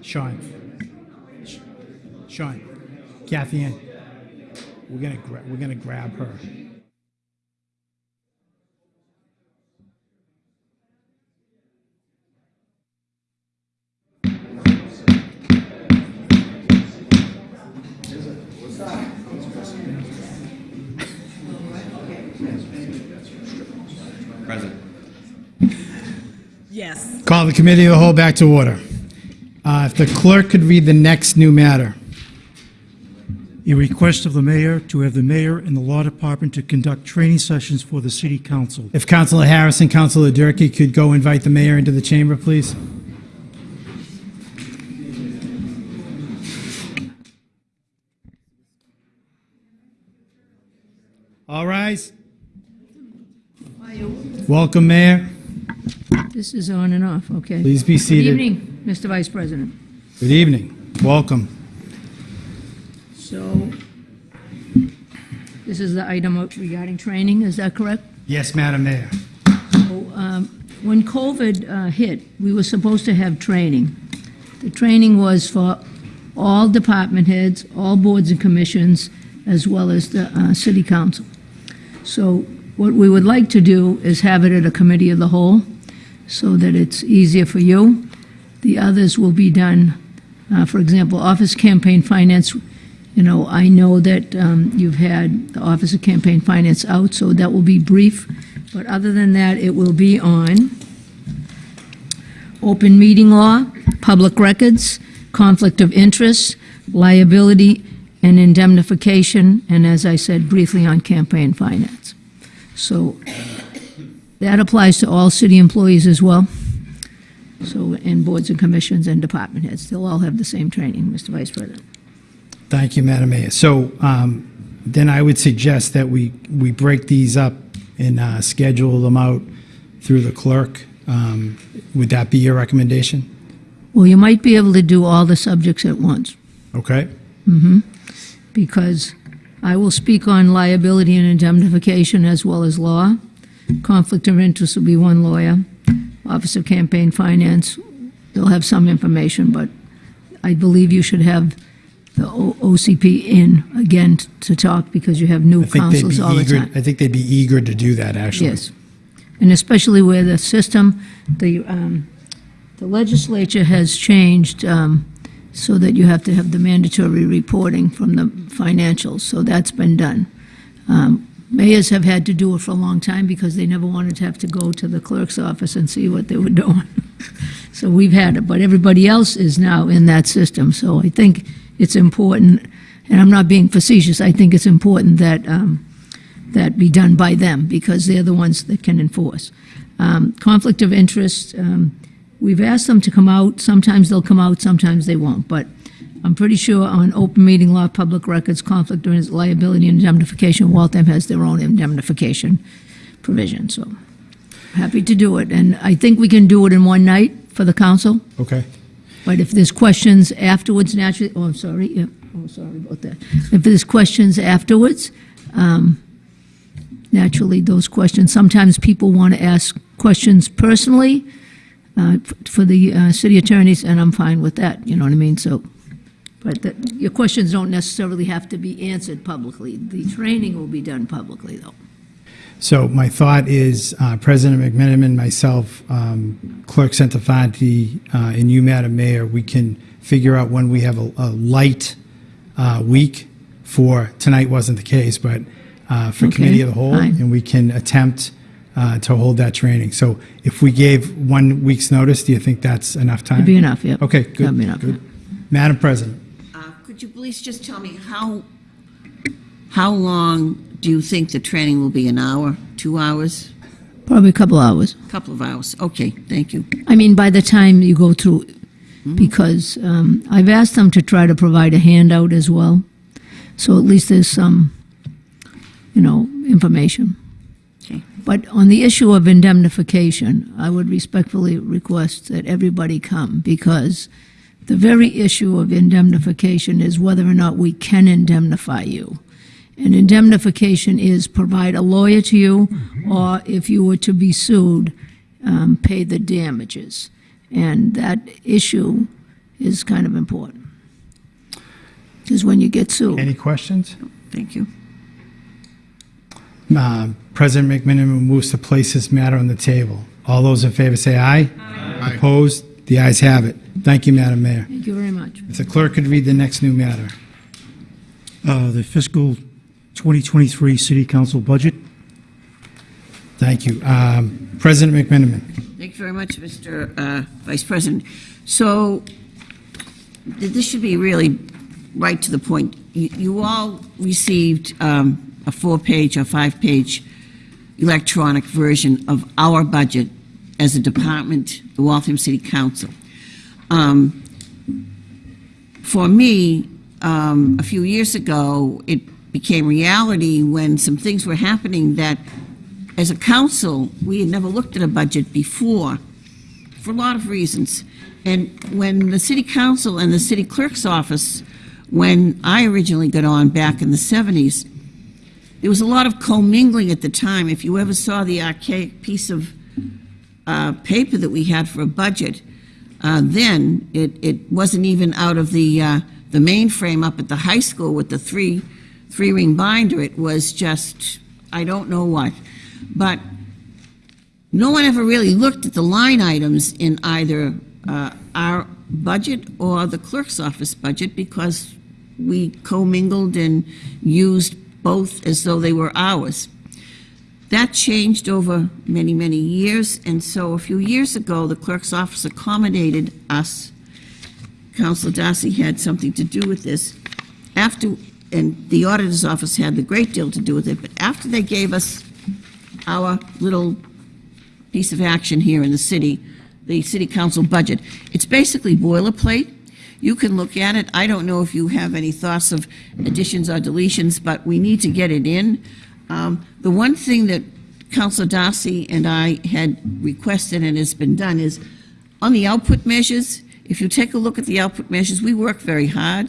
Sean. Sh- Sean. Kathy Ann. We're gonna, gra- we're gonna grab her. Present. Yes. Call the committee of the whole back to order. Uh, If the clerk could read the next new matter. A request of the mayor to have the mayor and the law department to conduct training sessions for the city council. If Councilor Harris and Councilor Durkey could go invite the mayor into the chamber, please. All rise. Welcome, Mayor. This is on and off, okay. Please be Good seated. evening, Mr. Vice President. Good evening. Welcome. So, this is the item regarding training, is that correct? Yes, Madam Mayor. So, um, When COVID uh, hit, we were supposed to have training. The training was for all department heads, all boards and commissions, as well as the uh, city council. So what we would like to do is have it at a committee of the whole, so that it's easier for you. The others will be done, uh, for example, office campaign finance, you know, I know that um, you've had the Office of Campaign Finance out, so that will be brief. But other than that, it will be on open meeting law, public records, conflict of interest, liability, and indemnification, and as I said briefly, on campaign finance. So that applies to all city employees as well. So, and boards and commissions and department heads, they'll all have the same training, Mr. Vice President. Thank you, Madam Mayor. So um, then I would suggest that we, we break these up and uh, schedule them out through the clerk. Um, Would that be your recommendation? Well, you might be able to do all the subjects at once. Okay? because I will speak on liability and indemnification as well as law. Conflict of interest will be one lawyer. Office of Campaign Finance, they'll have some information, but I believe you should have the O- OCP in again t- to talk because you have new I think they'd councils be all the eager, time. I think they'd be eager to do that, actually. Yes. And especially where the system, the, um, the legislature has changed, um, so that you have to have the mandatory reporting from the financials, so that's been done. Um, Mayors have had to do it for a long time because they never wanted to have to go to the clerk's office and see what they were doing. So we've had it, but everybody else is now in that system, so I think it's important, and I'm not being facetious, I think it's important that, um, that be done by them, because they're the ones that can enforce. Um, Conflict of interest, um, we've asked them to come out, sometimes they'll come out, sometimes they won't, but I'm pretty sure on open meeting law, public records, conflict of liability, and indemnification, Waltham has their own indemnification provision, so happy to do it, and I think we can do it in one night for the council, Okay? but if there's questions afterwards, naturally, oh, I'm sorry, yeah, oh, sorry about that. If there's questions afterwards, um, naturally, those questions, sometimes people want to ask questions personally uh, f- for the uh, city attorneys, and I'm fine with that, you know what I mean? So, but that- your questions don't necessarily have to be answered publicly. The training will be done publicly, though. So my thought is, uh, President McMenamin, myself, um, Clerk Santafanti, uh, and you, Madam Mayor, we can figure out when we have a, a light uh, week for, tonight wasn't the case, but uh, for Okay, Committee of the Whole, fine. and we can attempt uh, to hold that training. So if we gave one week's notice, do you think that's enough time? That'd be enough, yeah. Okay, good. That'd be enough, good. Madam President, Could you please just tell me how, how long do you think the training will be? An hour, two hours, Probably a couple hours. A Couple of hours? Okay, thank you. I mean, by the time you go through, because um, I've asked them to try to provide a handout as well, so at least there's some, you know, information. Okay. But on the issue of indemnification, I would respectfully request that everybody come, because the very issue of indemnification is whether or not we can indemnify you. And indemnification is provide a lawyer to you, or if you were to be sued, um, pay the damages. And that issue is kind of important. Because when you get sued. Any questions? Thank you. Uh, President McMenamin moves to place this matter on the table. All those in favor say aye. Aye. Opposed? The ayes have it. Thank you, Madam Mayor. Thank you very much. If the clerk could read the next new matter. Uh, The fiscal 2023 city council budget. Thank you. Um, President McMenamin. Thank you very much, Mr. uh, Vice President. So this should be really right to the point. You you all received um, a four-page or five-page electronic version of our budget as a department, the Waltham City Council. Um, For me, um, a few years ago, it became reality when some things were happening that as a council, we had never looked at a budget before for a lot of reasons. And when the city council and the city clerk's office, when I originally got on back in the 70s, there was a lot of commingling at the time. If you ever saw the archaic piece of uh, paper that we had for a budget, uh, then it, it wasn't even out of the, uh, the mainframe up at the high school with the three, three ring binder. It was just, I don't know what. But no one ever really looked at the line items in either uh, our budget or the clerk's office budget because we commingled and used both as though they were ours. That changed over many, many years, and so a few years ago, the clerk's office accommodated us. Councilor Darcy had something to do with this. After, and the auditor's office had a great deal to do with it, but after they gave us our little piece of action here in the city, the city council budget. It's basically boilerplate. You can look at it. I don't know if you have any thoughts of additions or deletions, but we need to get it in. Um, The one thing that Councilor Darcy and I had requested and has been done is, on the output measures, if you take a look at the output measures, we work very hard.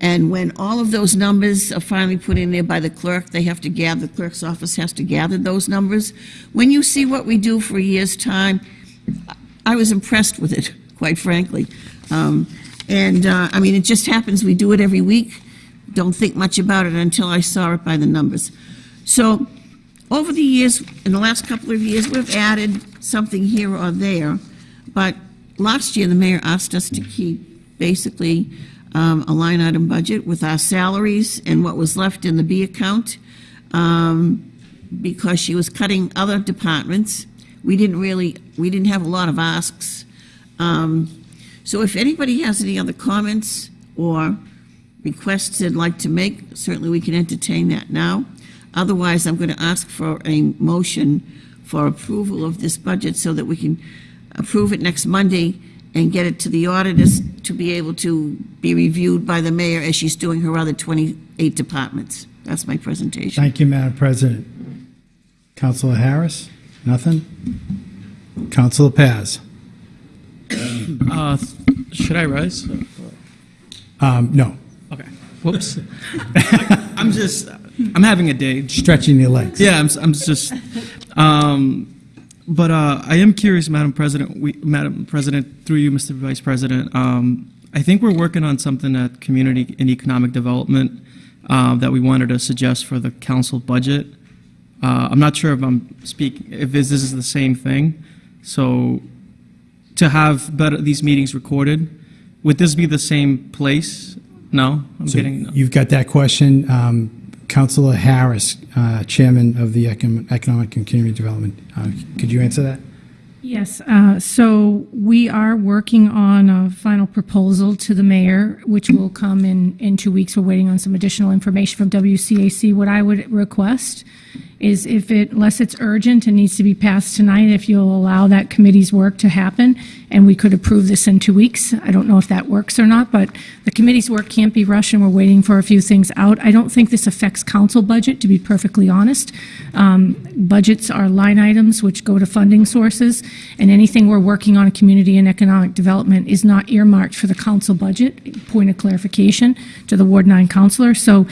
And when all of those numbers are finally put in there by the clerk, they have to gather, the clerk's office has to gather those numbers. When you see what we do for a year's time, I was impressed with it, quite frankly. Um, And, uh, I mean, it just happens, we do it every week. Don't think much about it until I saw it by the numbers. So, over the years, in the last couple of years, we've added something here or there. But last year, the mayor asked us to keep basically um, a line item budget with our salaries and what was left in the B account um, because she was cutting other departments. We didn't really, we didn't have a lot of asks. Um, So if anybody has any other comments or requests they'd like to make, certainly we can entertain that now. Otherwise, I'm going to ask for a motion for approval of this budget so that we can approve it next Monday and get it to the auditors to be able to be reviewed by the mayor as she's doing her other 28 departments. That's my presentation. Thank you, Madam President. Councilor Harris? Nothing? Councilor Paz? Uh, should I rise? Um, No. Okay. Whoops. I'm just, I'm having a day. Stretching your legs. Yeah, I'm, I'm just, um, but uh, I am curious, Madam President, we, Madam President, through you, Mr. Vice President. Um, I think we're working on something at Community and Economic Development uh, that we wanted to suggest for the council budget. Uh, I'm not sure if I'm speaking, if this, this is the same thing. So to have better, these meetings recorded, would this be the same place? No, I'm So getting, no. You've got that question. Um, Councilor Harris, uh, Chairman of the Econ- Economic and Community Development, uh, could you answer that? Yes, uh, so we are working on a final proposal to the mayor, which will come in, in two weeks. We're waiting on some additional information from WCAC. What I would request is if it, unless it's urgent and needs to be passed tonight, if you'll allow that committee's work to happen, and we could approve this in two weeks. I don't know if that works or not, but the committee's work can't be rushed, and we're waiting for a few things out. I don't think this affects council budget, to be perfectly honest. Um, Budgets are line items which go to funding sources, and anything we're working on in community and economic development is not earmarked for the council budget. Point of clarification to the Ward 9 counselor. So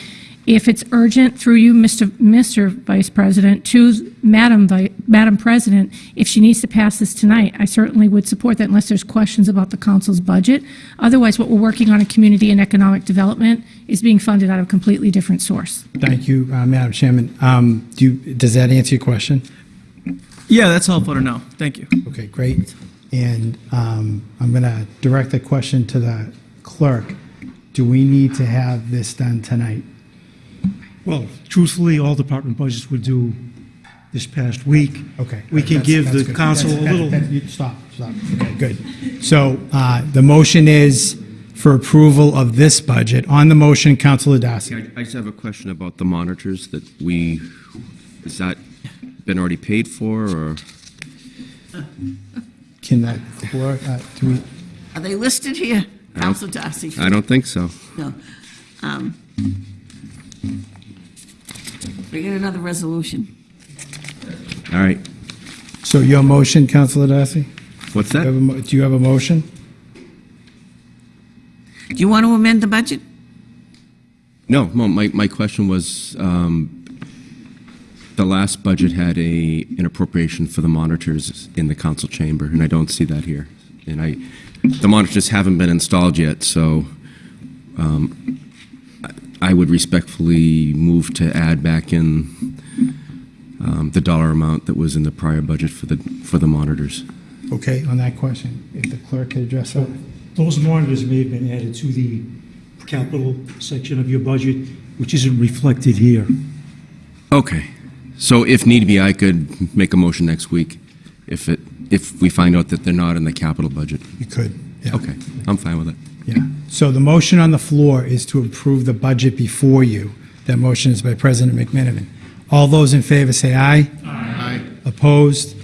if it's urgent through you, Mr. Mr. Vice President, to Madam, Vi- Madam President, if she needs to pass this tonight, I certainly would support that unless there's questions about the council's budget. Otherwise, what we're working on in community and economic development is being funded out of a completely different source. Thank you, uh, Madam Chairman. Um, Do you, does that answer your question? Yeah, that's helpful to know. Thank you. Okay, great. And um, I'm going to direct the question to the clerk. Do we need to have this done tonight? Well, truthfully, all department budgets were due this past week. Okay. We can That's- give that's the good. council a That's- little, that- that- you- Stop, stop. Okay, good. So uh, the motion is for approval of this budget. On the motion, Councilor Darcy. I I just have a question about the monitors that we, has that been already paid for, or? Can that clerk, uh, do we, Are they listed here? Council Darcy? I don't think so. No. Um, We get another resolution. All right. so your motion, Councilor Darcy? What's Do you have a that? mo- Do you have a motion? Do you want to amend the budget? No, no, my, my question was, um, the last budget had a, an appropriation for the monitors in the council chamber, and I don't see that here. And I, the monitors haven't been installed yet, so, um, I I would respectfully move to add back in, um, the dollar amount that was in the prior budget for the, for the monitors. Okay, on that question, if the clerk could address that? those monitors may have been added to the capital section of your budget, which isn't reflected here. Okay. So if need be, I could make a motion next week if it, if we find out that they're not in the capital budget. You could, yeah. Okay, I'm fine with it. Yeah. So the motion on the floor is to approve the budget before you. That motion is by President McMenamin. All those in favor say aye. Aye. Opposed?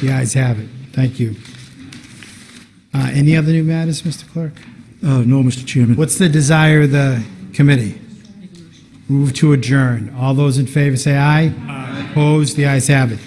The ayes have it. Thank you. Uh, Any other new matters, Mr. Clerk? Uh, no, Mr. Chairman. What's the desire of the committee? Move to adjourn. All those in favor say aye. Aye. Opposed? The ayes have it.